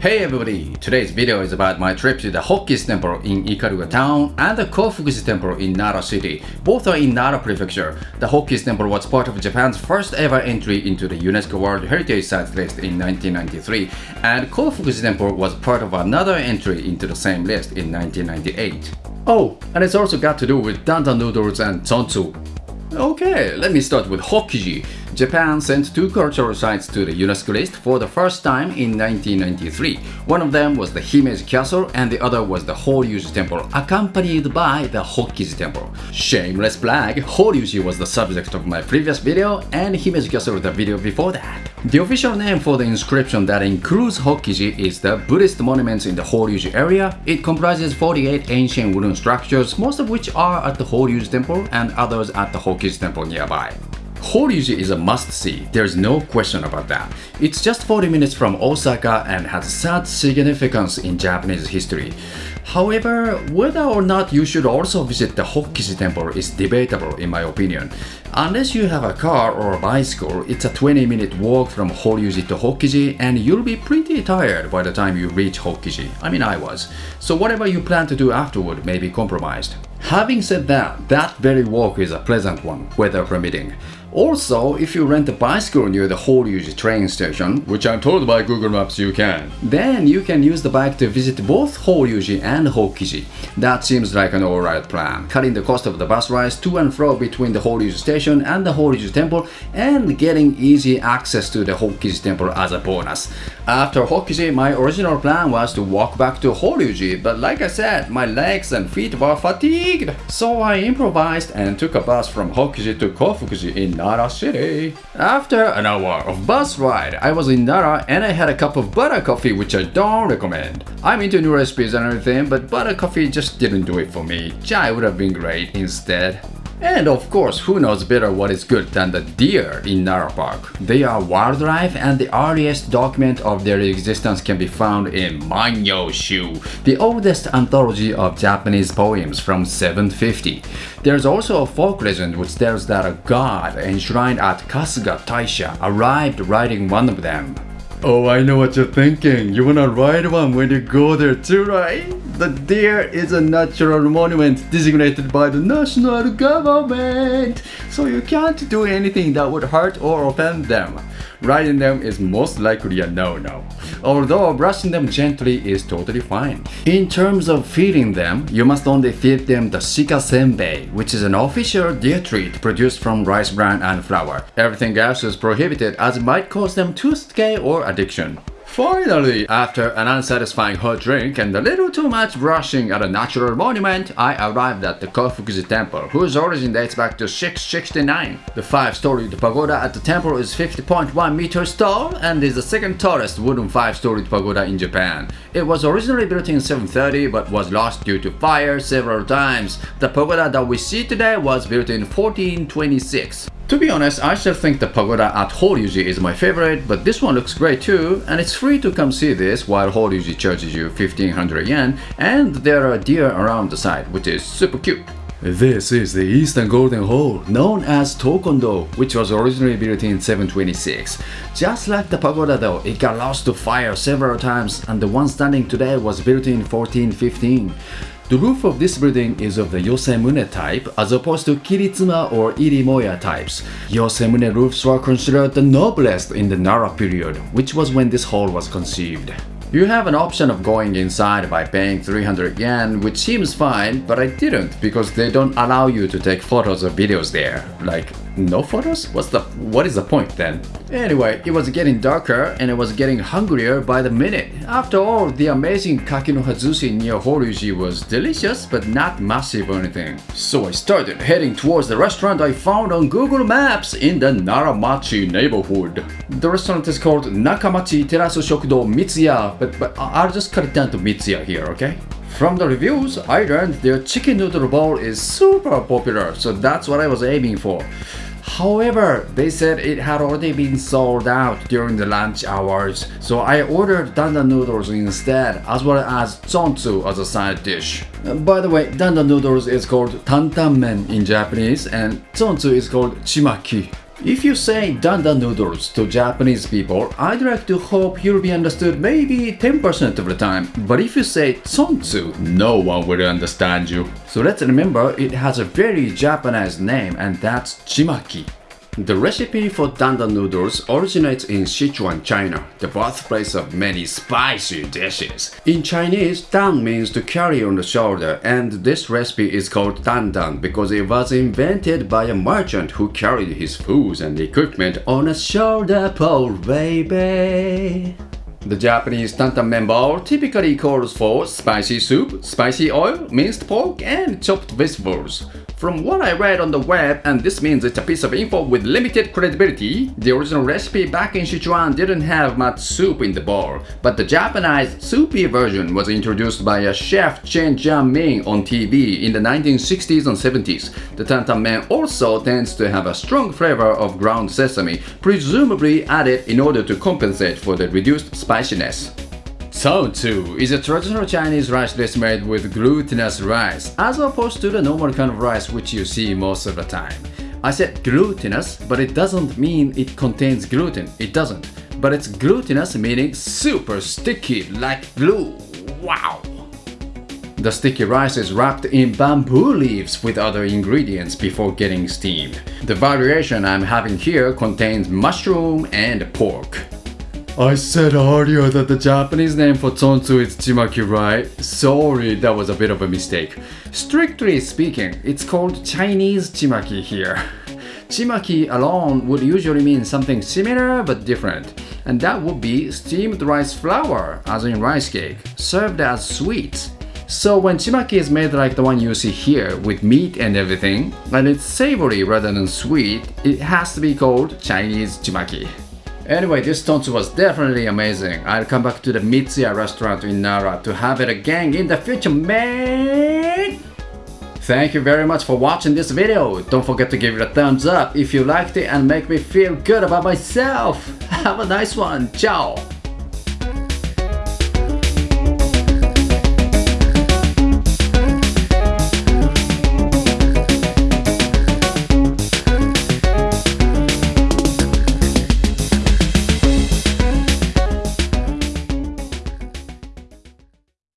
Hey everybody! Today's video is about my trip to the Hokkiji Temple in Ikaruga town and the Kofukuji Temple in Nara City. Both are in Nara Prefecture. The Hokkiji Temple was part of Japan's first ever entry into the UNESCO World Heritage Sites list in 1993 and Kofukuji Temple was part of another entry into the same list in 1998. Oh, and it's also got to do with dandan noodles and zongzi. Okay, let me start with Hokkiji. Japan sent two cultural sites to the UNESCO list for the first time in 1993. One of them was the Himeji Castle and the other was the Horyuji Temple, accompanied by the Hokkiji Temple. Shameless plug, Horyuji was the subject of my previous video and Himeji Castle the video before that. The official name for the inscription that includes Hokkiji is the Buddhist monuments in the Horyuji area. It comprises 48 ancient wooden structures, most of which are at the Horyuji Temple and others at the Hokkiji Temple nearby. Horyuji is a must-see, there's no question about that. It's just 40 minutes from Osaka and has such significance in Japanese history. However, whether or not you should also visit the Hokkiji temple is debatable in my opinion. Unless you have a car or a bicycle, it's a 20 minute walk from Horyuji to Hokkiji and you'll be pretty tired by the time you reach Hokkiji. I mean I was. So whatever you plan to do afterward may be compromised. Having said that, that very walk is a pleasant one, weather permitting. Also, if you rent a bicycle near the Horyuji train station, which I'm told by Google Maps you can, then you can use the bike to visit both Horyuji and Hokkiji. That seems like an alright plan, cutting the cost of the bus rides to and fro between the Horyuji station and the Horyuji temple and getting easy access to the Hokkiji temple as a bonus. After Hokkiji, my original plan was to walk back to Horyuji, but like I said, my legs and feet were fatigued. So I improvised and took a bus from Hokkiji to Kofukuji in Nara City. After an hour of bus ride, I was in Nara and I had a cup of butter coffee which I don't recommend. I'm into new recipes and everything, but butter coffee just didn't do it for me. Chai would have been great instead. And of course, who knows better what is good than the deer in Nara Park? They are wildlife and the earliest document of their existence can be found in Manyoshu, the oldest anthology of Japanese poems from 750. There's also a folk legend which tells that a god enshrined at Kasuga Taisha arrived riding one of them. Oh, I know what you're thinking. You wanna ride one when you go there too, right? The deer is a natural monument designated by the national government, so you can't do anything that would hurt or offend them. Riding them is most likely a no-no, although brushing them gently is totally fine. In terms of feeding them, you must only feed them the shika senbei, which is an official deer treat produced from rice bran and flour. Everything else is prohibited as it might cause them tooth decay or addiction. Finally, after an unsatisfying hot drink and a little too much brushing at a natural monument, I arrived at the Kofukuji temple, whose origin dates back to 669. The five-storied pagoda at the temple is 50.1 meters tall and is the second tallest wooden five-storied pagoda in Japan. It was originally built in 730 but was lost due to fire several times. The pagoda that we see today was built in 1426. To be honest, I still think the pagoda at Horyuji is my favorite, but this one looks great too, and it's free to come see this while Horyuji charges you 1500 yen, and there are deer around the site, which is super cute. This is the Eastern Golden Hall, known as Tokondo, which was originally built in 726. Just like the pagoda though, it got lost to fire several times and the one standing today was built in 1415. The roof of this building is of the Yosemune type as opposed to Kiritsuma or Irimoya types. Yosemune roofs were considered the noblest in the Nara period, which was when this hall was conceived. You have an option of going inside by paying 300 yen, which seems fine, but I didn't because they don't allow you to take photos or videos there. Like, no photos? What's the what is the point then? Anyway, it was getting darker and it was getting hungrier by the minute. After all, the amazing Kakinoha Zushi near Horyuji was delicious but not massive or anything. So I started heading towards the restaurant I found on Google Maps in the Naramachi neighborhood. The restaurant is called Nakamachi Terasu Shokudo Mitsuya, but, but I'll just cut it down to Mitsuya here, okay? From the reviews, I learned their chicken noodle bowl is super popular, so that's what I was aiming for. However, they said it had already been sold out during the lunch hours, so I ordered dandan noodles instead, as well as zongzi as a side dish. By the way, dandan noodles is called tantanmen in Japanese, and zongzi is called chimaki. If you say dandan noodles to Japanese people, I'd like to hope you'll be understood maybe 10% of the time. But if you say zongzi, no one will understand you. So let's remember it has a very Japanese name and that's chimaki. The recipe for dandan noodles originates in Sichuan, China, the birthplace of many spicy dishes. In Chinese, dan means to carry on the shoulder, and this recipe is called dandan because it was invented by a merchant who carried his foods and equipment on a shoulder pole, baby. The Japanese tantan member typically calls for spicy soup, spicy oil, minced pork, and chopped vegetables. From what I read on the web, and this means it's a piece of info with limited credibility, the original recipe back in Sichuan didn't have much soup in the bowl, but the Japanese soupy version was introduced by a chef Chen Jianming on TV in the 1960s and 70s. The tantan men also tends to have a strong flavor of ground sesame, presumably added in order to compensate for the reduced spiciness. Tzu is a traditional Chinese rice dish made with glutinous rice, as opposed to the normal kind of rice which you see most of the time. I said glutinous, but it doesn't mean it contains gluten. It doesn't. But it's glutinous meaning super sticky like glue. Wow! The sticky rice is wrapped in bamboo leaves with other ingredients before getting steamed. The variation I'm having here contains mushroom and pork. I said earlier that the Japanese name for zongzi is chimaki, right? Sorry, that was a bit of a mistake. Strictly speaking, it's called Chinese chimaki here. Chimaki alone would usually mean something similar but different, and that would be steamed rice flour, as in rice cake, served as sweets. So when chimaki is made like the one you see here, with meat and everything, and it's savory rather than sweet, it has to be called Chinese chimaki. Anyway, this tonshu was definitely amazing. I'll come back to the Mitsuya restaurant in Nara to have it again in the future, man! Thank you very much for watching this video. Don't forget to give it a thumbs up if you liked it and make me feel good about myself. Have a nice one. Ciao!